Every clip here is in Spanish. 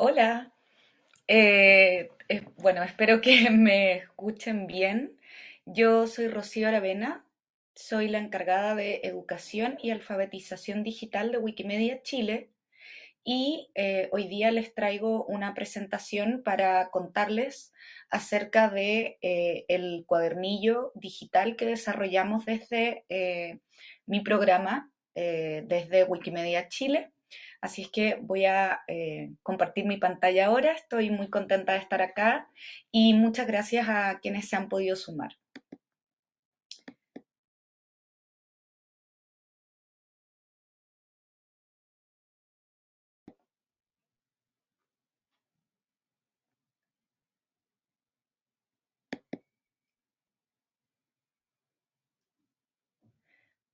Hola, Eh, bueno, espero que me escuchen bien. Yo soy Rocío Aravena, soy la encargada de educación y alfabetización digital de Wikimedia Chile y eh, hoy día les traigo una presentación para contarles acerca de eh, el cuadernillo digital que desarrollamos desde mi programa, desde Wikimedia Chile. Así es que voy a eh, compartir mi pantalla ahora. Estoy muy contenta de estar acá y muchas gracias a quienes se han podido sumar.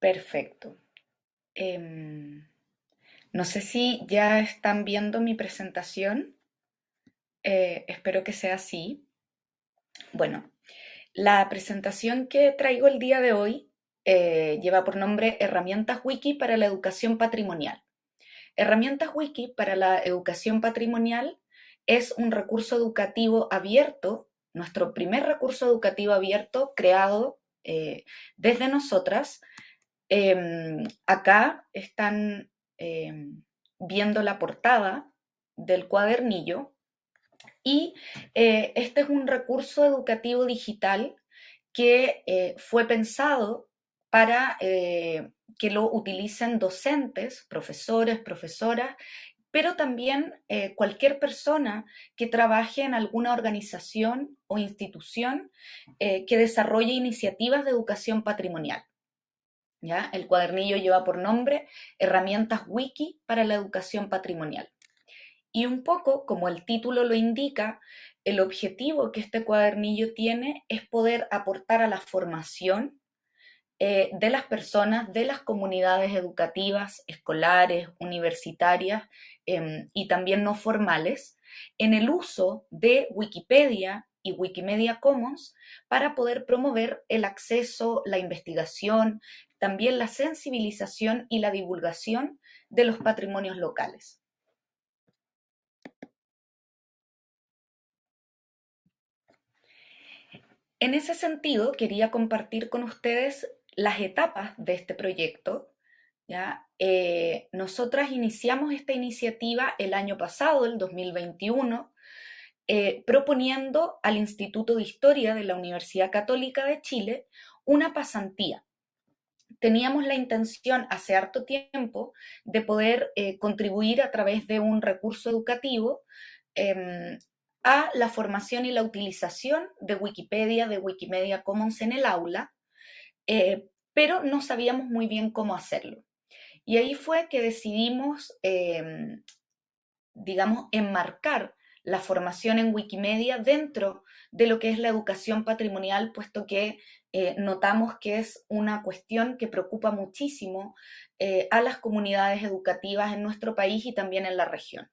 Perfecto. Em, no sé si ya están viendo mi presentación. Eh, espero que sea así. Bueno, la presentación que traigo el día de hoy eh, lleva por nombre Herramientas Wiki para la Educación Patrimonial. Herramientas Wiki para la Educación Patrimonial es un recurso educativo abierto, nuestro primer recurso educativo abierto creado eh, desde nosotras. Em, acá están em, viendo la portada del cuadernillo y eh, este es un recurso educativo digital que eh, fue pensado para eh, que lo utilicen docentes, profesores, profesoras, pero también cualquier persona que trabaje en alguna organización o institución que desarrolle iniciativas de educación patrimonial. ¿Ya? El cuadernillo lleva por nombre Herramientas Wiki para la Educación Patrimonial. Y un poco, como el título lo indica, el objetivo que este cuadernillo tiene es poder aportar a la formación eh, de las personas, de las comunidades educativas, escolares, universitarias eh, y también no formales, en el uso de Wikipedia y Wikimedia Commons para poder promover el acceso, la investigación, también la sensibilización y la divulgación de los patrimonios locales. En ese sentido, quería compartir con ustedes las etapas de este proyecto. ¿ya? Eh, nosotras iniciamos esta iniciativa el año pasado, el 2021, eh, proponiendo al Instituto de Historia de la Universidad Católica de Chile una pasantía. Teníamos la intención hace harto tiempo de poder eh, contribuir a través de un recurso educativo eh, a la formación y la utilización de Wikipedia, de Wikimedia Commons en el aula, eh, pero no sabíamos muy bien cómo hacerlo. Y ahí fue que decidimos, eh, digamos, enmarcar la formación en Wikimedia dentro de lo que es la educación patrimonial, puesto que eh, notamos que es una cuestión que preocupa muchísimo eh, a las comunidades educativas en nuestro país y también en la región.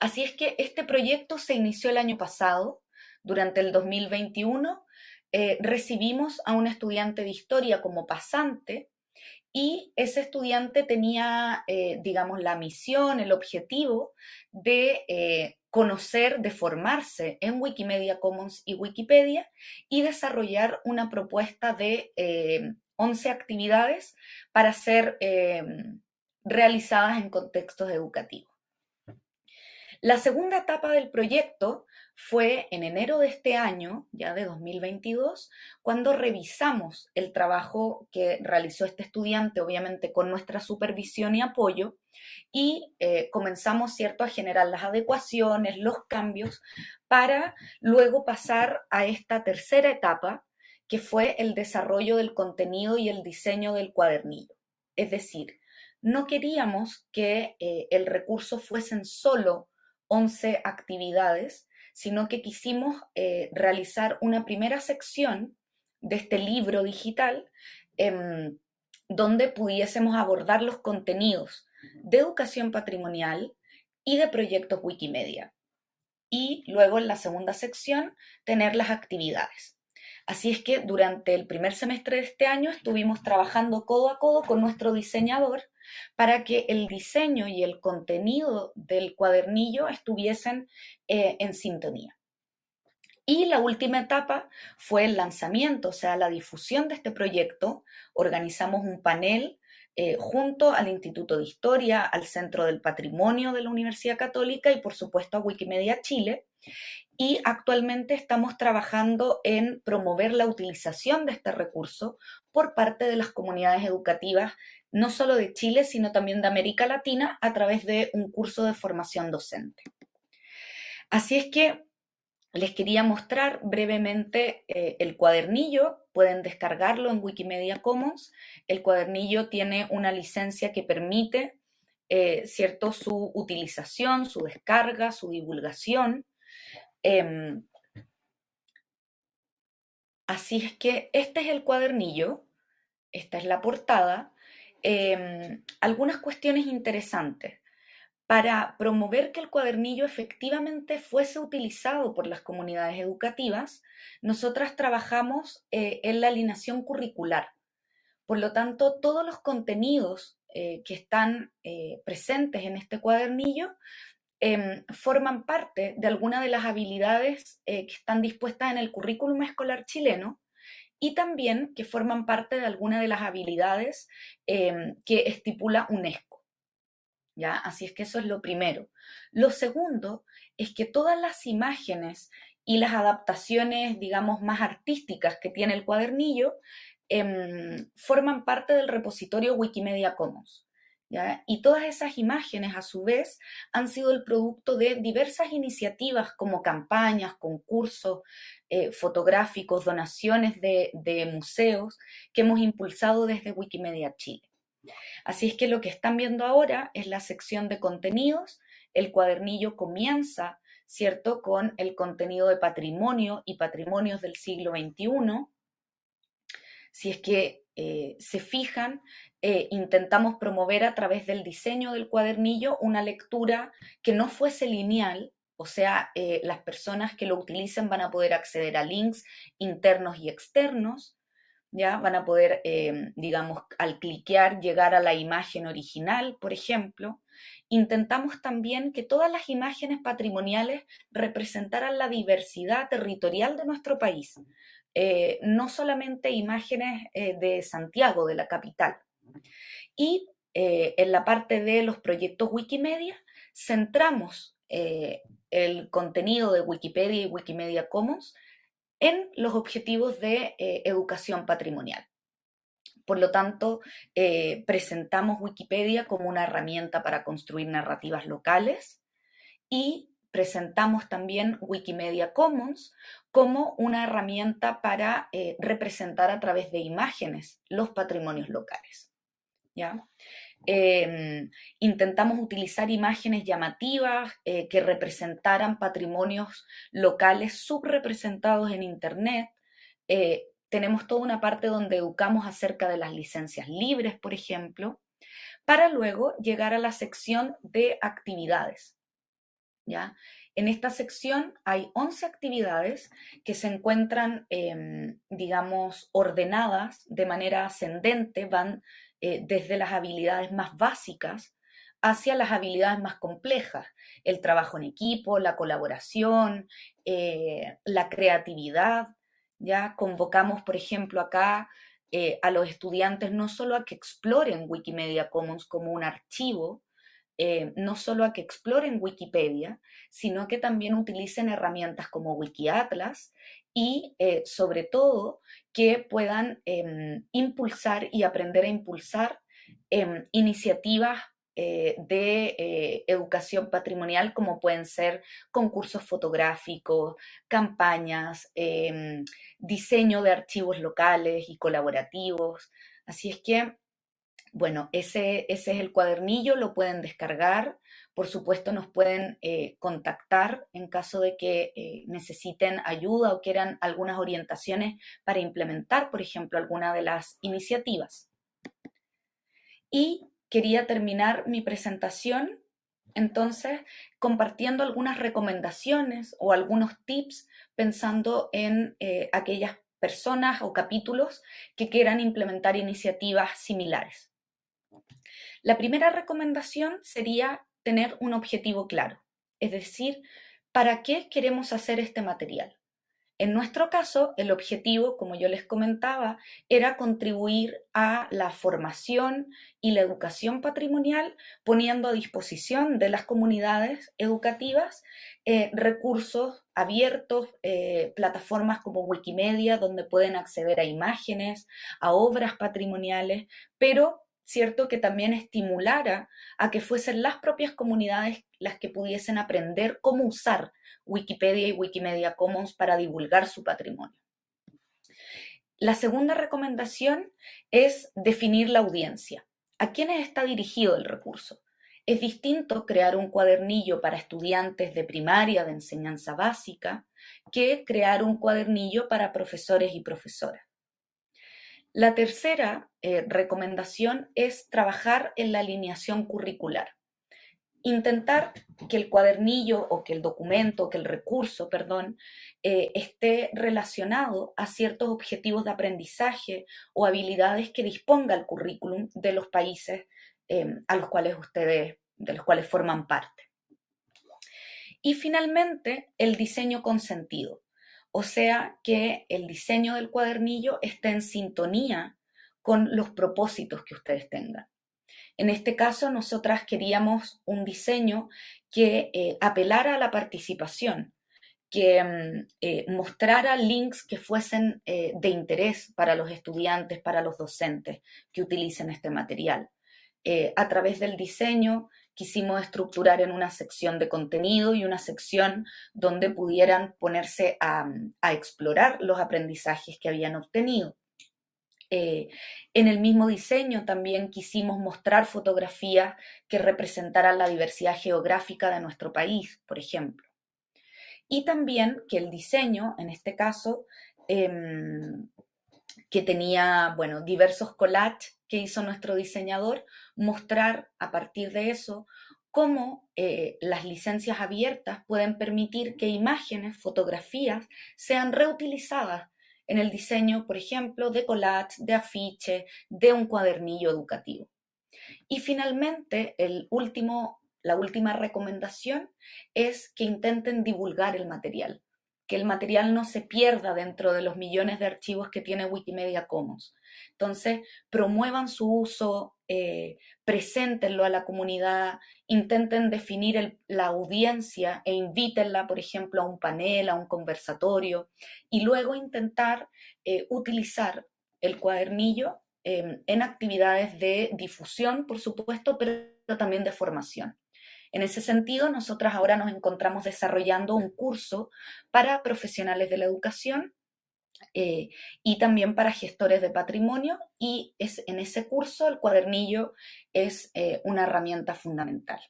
Así es que este proyecto se inició el año pasado, durante el 2021, eh, recibimos a un estudiante de historia como pasante y ese estudiante tenía, digamos, la misión, el objetivo de conocer, de formarse en Wikimedia Commons y Wikipedia y desarrollar una propuesta de 11 eh, actividades para ser realizadas en contextos educativos. La segunda etapa del proyecto fue en enero de este año, ya de 2022, cuando revisamos el trabajo que realizó este estudiante, obviamente con nuestra supervisión y apoyo, y eh, comenzamos, ¿cierto?, a generar las adecuaciones, los cambios, para luego pasar a esta tercera etapa, que fue el desarrollo del contenido y el diseño del cuadernillo. Es decir, no queríamos que eh, el recurso fuesen solo 11 actividades, sino que quisimos eh, realizar una primera sección de este libro digital eh, donde pudiésemos abordar los contenidos de educación patrimonial y de proyectos Wikimedia. Y luego en la segunda sección tener las actividades. Así es que durante el primer semestre de este año estuvimos trabajando codo a codo con nuestro diseñador para que el diseño y el contenido del cuadernillo estuviesen eh, en sintonía. Y la última etapa fue el lanzamiento, o sea, la difusión de este proyecto. Organizamos un panel eh, junto al Instituto de Historia, al Centro del Patrimonio de la Universidad Católica y por supuesto a Wikimedia Chile. Y actualmente estamos trabajando en promover la utilización de este recurso por parte de las comunidades educativas, no solo de Chile, sino también de América Latina, a través de un curso de formación docente. Así es que les quería mostrar brevemente eh, el cuadernillo, pueden descargarlo en Wikimedia Commons. El cuadernillo tiene una licencia que permite eh, cierto, su utilización, su descarga, su divulgación. Em, así es que este es el cuadernillo, esta es la portada. Em, algunas cuestiones interesantes para promover que el cuadernillo efectivamente fuese utilizado por las comunidades educativas, nosotras trabajamos eh, en la alineación curricular. Por lo tanto, todos los contenidos eh, que están eh, presentes en este cuadernillo em, forman parte de alguna de las habilidades que están dispuestas en el currículum escolar chileno y también que forman parte de alguna de las habilidades em, que estipula UNESCO. Así es que eso es lo primero. Lo segundo es que todas las imágenes y las adaptaciones, digamos, más artísticas que tiene el cuadernillo em, forman parte del repositorio Wikimedia Commons. Y todas esas imágenes, a su vez, han sido el producto de diversas iniciativas como campañas, concursos eh, fotográficos, donaciones de museos que hemos impulsado desde Wikimedia Chile. Así es que lo que están viendo ahora es la sección de contenidos. El cuadernillo comienza, ¿cierto?, con el contenido de patrimonio y patrimonios del siglo XXI. Si es que eh, se fijan, eh, intentamos promover a través del diseño del cuadernillo una lectura que no fuese lineal, o sea, eh, las personas que lo utilicen van a poder acceder a links internos y externos, ¿ya? Van a poder, em, digamos, al cliquear, llegar a la imagen original, por ejemplo. Intentamos también que todas las imágenes patrimoniales representaran la diversidad territorial de nuestro país, eh, no solamente imágenes eh, de Santiago, de la capital. Y eh, en la parte de los proyectos Wikimedia, centramos el contenido de Wikipedia y Wikimedia Commons en los objetivos de eh, educación patrimonial. Por lo tanto, eh, presentamos Wikipedia como una herramienta para construir narrativas locales y presentamos también Wikimedia Commons como una herramienta para eh, representar a través de imágenes los patrimonios locales. ¿ya? Em, intentamos utilizar imágenes llamativas eh, que representaran patrimonios locales subrepresentados en Internet. Eh, tenemos toda una parte donde educamos acerca de las licencias libres, por ejemplo, para luego llegar a la sección de actividades. ¿ya? En esta sección hay 11 actividades que se encuentran, em, digamos, ordenadas de manera ascendente, van eh, desde las habilidades más básicas hacia las habilidades más complejas, el trabajo en equipo, la colaboración, eh, la creatividad. Ya convocamos, por ejemplo, acá eh, a los estudiantes no solo a que exploren Wikimedia Commons como un archivo, no solo a que exploren Wikipedia, sino que también utilicen herramientas como Wikiatlas y sobre todo que puedan em, impulsar y aprender a impulsar em, iniciativas eh, de eh, educación patrimonial como pueden ser concursos fotográficos, campañas, em, diseño de archivos locales y colaborativos. Así es que, bueno, ese, ese es el cuadernillo, lo pueden descargar por supuesto, nos pueden eh, contactar en caso de que eh, necesiten ayuda o quieran algunas orientaciones para implementar, por ejemplo, alguna de las iniciativas. Y quería terminar mi presentación entonces, compartiendo algunas recomendaciones o algunos tips pensando en eh, aquellas personas o capítulos que quieran implementar iniciativas similares. La primera recomendación sería tener un objetivo claro, es decir, ¿para qué queremos hacer este material? En nuestro caso, el objetivo, como yo les comentaba, era contribuir a la formación y la educación patrimonial, poniendo a disposición de las comunidades educativas eh, recursos abiertos, eh, plataformas como Wikimedia, donde pueden acceder a imágenes, a obras patrimoniales, pero cierto que también estimulara a que fuesen las propias comunidades las que pudiesen aprender cómo usar Wikipedia y Wikimedia Commons para divulgar su patrimonio. La segunda recomendación es definir la audiencia. ¿A quiénes está dirigido el recurso? Es distinto crear un cuadernillo para estudiantes de primaria de enseñanza básica que crear un cuadernillo para profesores y profesoras. La tercera eh, recomendación es trabajar en la alineación curricular intentar que el cuadernillo o que el documento, que el recurso, perdón, eh, esté relacionado a ciertos objetivos de aprendizaje o habilidades que disponga el currículum de los países em, a los cuales ustedes, de los cuales forman parte. Y finalmente, el diseño con sentido, o sea, que el diseño del cuadernillo esté en sintonía con los propósitos que ustedes tengan. En este caso, nosotras queríamos un diseño que eh, apelara a la participación, que mm, eh, mostrara links que fuesen eh, de interés para los estudiantes, para los docentes que utilicen este material. a través del diseño quisimos estructurar en una sección de contenido y una sección donde pudieran ponerse a explorar los aprendizajes que habían obtenido. Eh, en el mismo diseño también quisimos mostrar fotografías que representaran la diversidad geográfica de nuestro país, por ejemplo. Y también que el diseño, en este caso, em, que tenía, bueno, diversos collages que hizo nuestro diseñador, mostrar a partir de eso cómo eh, las licencias abiertas pueden permitir que imágenes, fotografías, sean reutilizadas en el diseño, por ejemplo, de collage, de afiche, de un cuadernillo educativo. Y finalmente, el último, la última recomendación es que intenten divulgar el material, que el material no se pierda dentro de los millones de archivos que tiene Wikimedia Commons. Entonces, promuevan su uso, eh, preséntenlo a la comunidad, intenten definir la audiencia e invítenla, por ejemplo, a un panel, a un conversatorio, y luego intentar eh, utilizar el cuadernillo em, en actividades de difusión, por supuesto, pero también de formación. En ese sentido, nosotras ahora nos encontramos desarrollando un curso para profesionales de la educación eh, y también para gestores de patrimonio y es, en ese curso el cuadernillo es eh, una herramienta fundamental.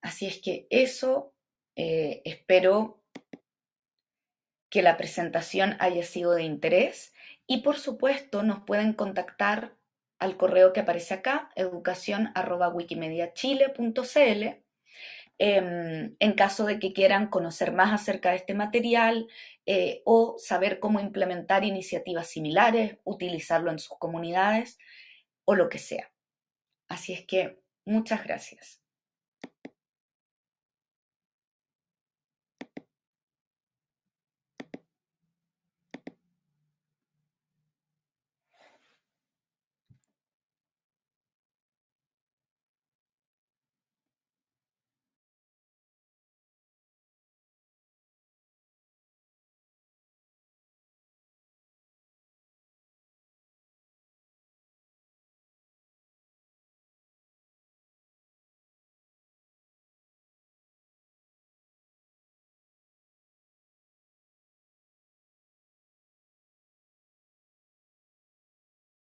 Así es que eso eh, espero que la presentación haya sido de interés y por supuesto nos pueden contactar al correo que aparece acá, educación.wikimediachile.cl Em, en caso de que quieran conocer más acerca de este material eh, o saber cómo implementar iniciativas similares, utilizarlo en sus comunidades o lo que sea. Así es que muchas gracias.